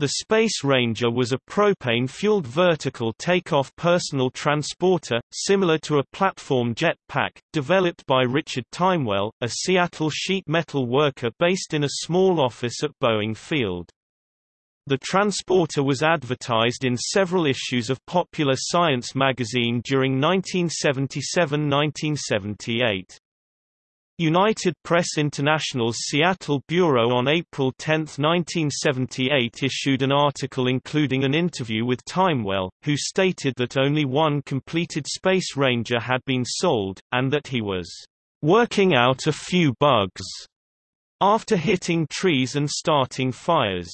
The Space Ranger was a propane-fueled vertical takeoff personal transporter, similar to a platform jet pack, developed by Richard Timewell, a Seattle sheet metal worker based in a small office at Boeing Field. The transporter was advertised in several issues of Popular Science magazine during 1977–1978. United Press International's Seattle Bureau on April 10, 1978 issued an article including an interview with Timewell, who stated that only one completed Space Ranger had been sold, and that he was "...working out a few bugs," after hitting trees and starting fires.